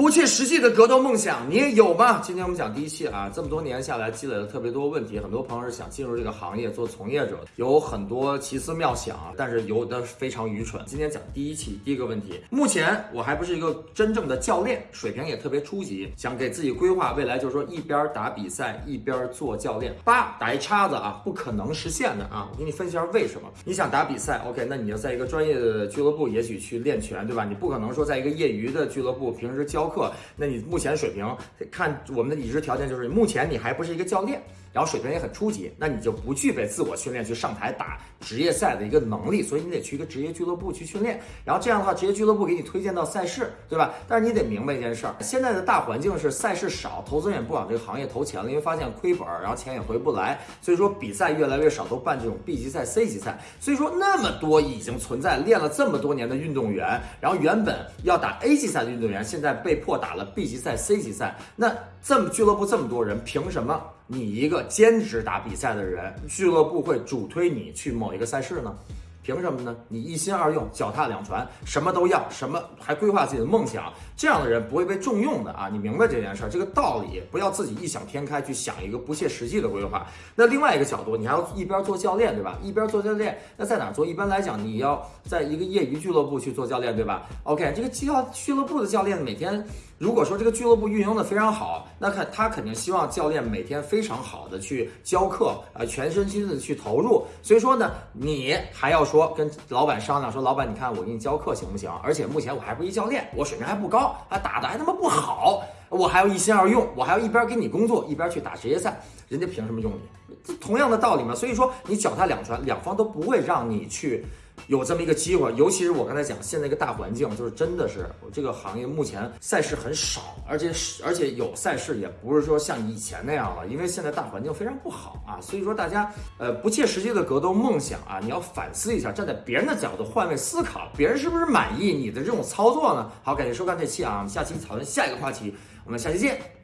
不切实际的格斗梦想，你也有吗？今天我们讲第一期啊，这么多年下来积累了特别多问题，很多朋友是想进入这个行业做从业者，有很多奇思妙想，但是有的非常愚蠢。今天讲第一期第一个问题，目前我还不是一个真正的教练，水平也特别初级，想给自己规划未来，就是说一边打比赛一边做教练，叭打一叉子啊，不可能实现的啊！我给你分析下为什么。你想打比赛，OK，那你要在一个专业的俱乐部，也许去练拳，对吧？你不可能说在一个业余的俱乐部平时教课，那你目前水平看我们的已知条件就是，目前你还不是一个教练，然后水平也很初级，那你就不具备自我训练去上台打职业赛的一个能力，所以你得去一个职业俱乐部去训练，然后这样的话，职业俱乐部给你推荐到赛事，对吧？但是你得明白一件事儿，现在的大环境是赛事少，投资人也不往这个行业投钱了，因为发现亏本，然后钱也回不来，所以说比赛越来越少，都办这种 B 级赛、C 级赛，所以说那么多已经存在练了这么多年的运动员，然后原本要打 A 级赛的运动员，现在被迫打了 B 级赛、C 级赛，那这么俱乐部这么多人，凭什么你一个兼职打比赛的人，俱乐部会主推你去某一个赛事呢？凭什么呢？你一心二用，脚踏两船，什么都要，什么还规划自己的梦想，这样的人不会被重用的啊！你明白这件事儿，这个道理，不要自己异想天开去想一个不切实际的规划。那另外一个角度，你还要一边做教练，对吧？一边做教练，那在哪做？一般来讲，你要在一个业余俱乐部去做教练，对吧？OK，这个教俱乐部的教练每天，如果说这个俱乐部运营的非常好，那看他肯定希望教练每天非常好的去教课，啊，全身心的去投入。所以说呢，你还要说跟老板商量说，老板，你看我给你教课行不行？而且目前我还不是教练，我水平还不高，啊，打的还他妈不好，我还要一心二用，我还要一边给你工作，一边去打职业赛，人家凭什么用你？这同样的道理嘛。所以说，你脚踏两船，两方都不会让你去。有这么一个机会，尤其是我刚才讲，现在一个大环境，就是真的是这个行业目前赛事很少，而且而且有赛事也不是说像以前那样了，因为现在大环境非常不好啊，所以说大家呃不切实际的格斗梦想啊，你要反思一下，站在别人的角度换位思考，别人是不是满意你的这种操作呢？好，感谢收看这期啊，我们下期讨论下一个话题，我们下期见。